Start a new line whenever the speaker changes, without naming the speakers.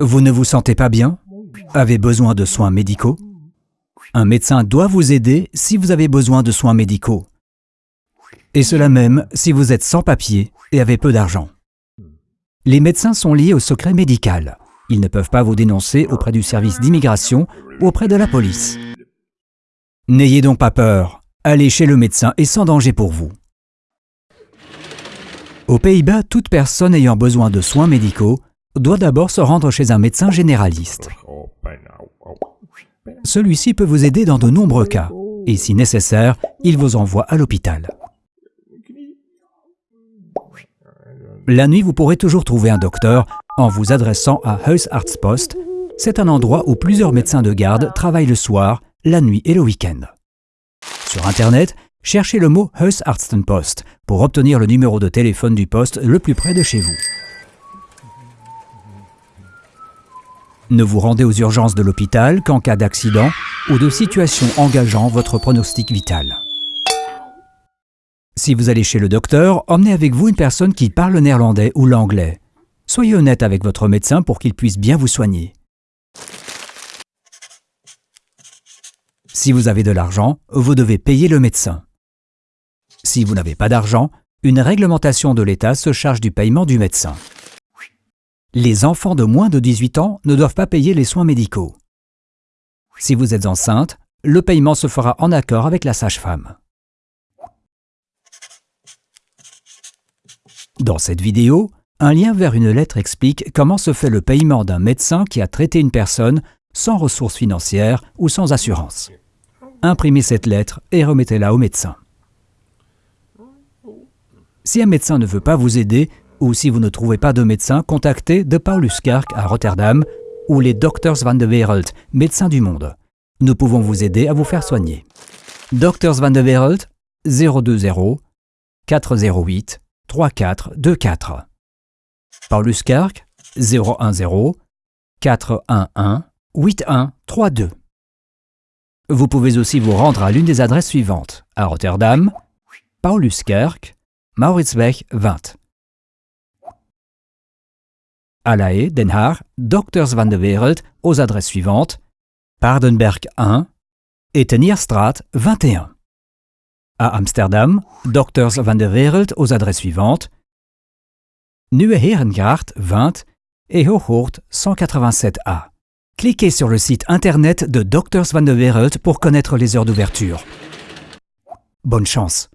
Vous ne vous sentez pas bien? Avez besoin de soins médicaux? Un médecin doit vous aider si vous avez besoin de soins médicaux. Et cela même si vous êtes sans papier et avez peu d'argent. Les médecins sont liés au secret médical. Ils ne peuvent pas vous dénoncer auprès du service d'immigration ou auprès de la police. N'ayez donc pas peur. Allez chez le médecin et sans danger pour vous. Aux Pays-Bas, toute personne ayant besoin de soins médicaux doit d'abord se rendre chez un médecin généraliste. Celui-ci peut vous aider dans de nombreux cas, et si nécessaire, il vous envoie à l'hôpital. La nuit, vous pourrez toujours trouver un docteur en vous adressant à Huisartspost. C'est un endroit où plusieurs médecins de garde travaillent le soir, la nuit et le week-end. Sur Internet, cherchez le mot Huisartsenpost pour obtenir le numéro de téléphone du poste le plus près de chez vous. Ne vous rendez aux urgences de l'hôpital qu'en cas d'accident ou de situation engageant votre pronostic vital. Si vous allez chez le docteur, emmenez avec vous une personne qui parle le néerlandais ou l'anglais. Soyez honnête avec votre médecin pour qu'il puisse bien vous soigner. Si vous avez de l'argent, vous devez payer le médecin. Si vous n'avez pas d'argent, une réglementation de l'État se charge du paiement du médecin. Les enfants de moins de 18 ans ne doivent pas payer les soins médicaux. Si vous êtes enceinte, le paiement se fera en accord avec la sage-femme. Dans cette vidéo, un lien vers une lettre explique comment se fait le paiement d'un médecin qui a traité une personne sans ressources financières ou sans assurance. Imprimez cette lettre et remettez-la au médecin. Si un médecin ne veut pas vous aider ou si vous ne trouvez pas de médecin, contactez De Paulus Kerk à Rotterdam ou les Doctors van de Wereld, médecins du monde. Nous pouvons vous aider à vous faire soigner. Doctors van de Wereld 020 408 3424. Paulus Kerk 010 411 8132. Vous pouvez aussi vous rendre à l'une des adresses suivantes. À Rotterdam, Pauluskerk, Mauritsweg 20. À La Den Haag, Doctors van de Wereld aux adresses suivantes Paardenberg 1 et Tenierstraat 21. À Amsterdam, Doctors van de Wereld aux adresses suivantes Nieuwe Herengracht 20 et Hooghoort 187a. Cliquez sur le site internet de Doctors van de Wereld pour connaître les heures d'ouverture. Bonne chance